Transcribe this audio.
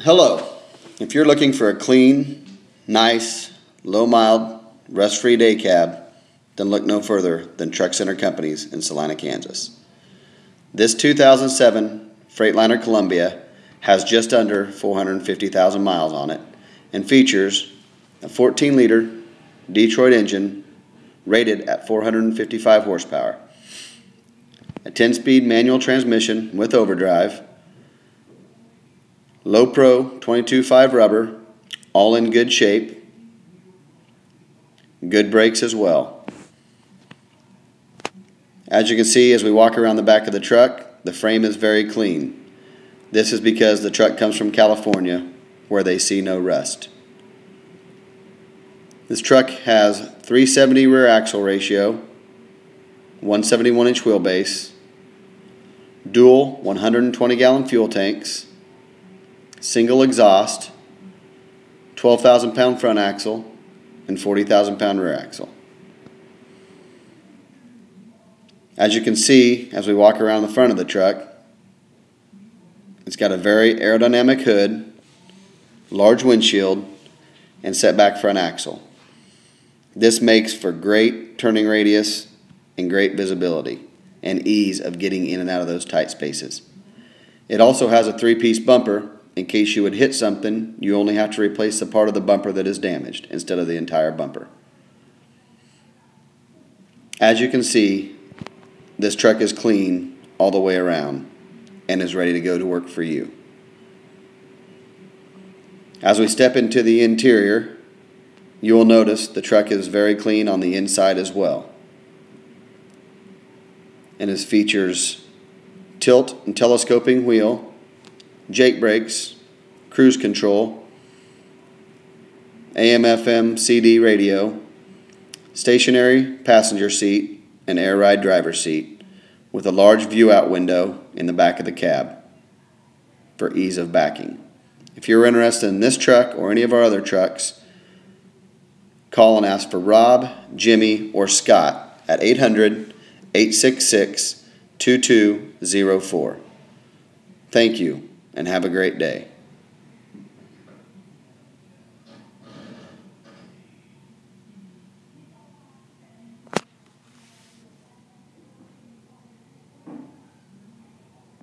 Hello. If you're looking for a clean, nice, low mild, rust free day cab, then look no further than Truck Center Companies in Salina, Kansas. This 2007 Freightliner Columbia has just under 450,000 miles on it and features a 14 liter Detroit engine rated at 455 horsepower, a 10 speed manual transmission with overdrive Low Pro 22.5 rubber, all in good shape. Good brakes as well. As you can see as we walk around the back of the truck, the frame is very clean. This is because the truck comes from California where they see no rust. This truck has 370 rear axle ratio, 171 inch wheelbase, dual 120 gallon fuel tanks, single exhaust, 12,000 pound front axle, and 40,000 pound rear axle. As you can see, as we walk around the front of the truck, it's got a very aerodynamic hood, large windshield, and set back front axle. This makes for great turning radius and great visibility and ease of getting in and out of those tight spaces. It also has a three-piece bumper in case you would hit something, you only have to replace the part of the bumper that is damaged instead of the entire bumper. As you can see, this truck is clean all the way around and is ready to go to work for you. As we step into the interior, you will notice the truck is very clean on the inside as well. And it features tilt and telescoping wheel, Jake brakes, cruise control, AM FM CD radio, stationary passenger seat, and air ride driver seat with a large view out window in the back of the cab for ease of backing. If you're interested in this truck or any of our other trucks, call and ask for Rob, Jimmy, or Scott at 800 866 2204. Thank you and have a great day.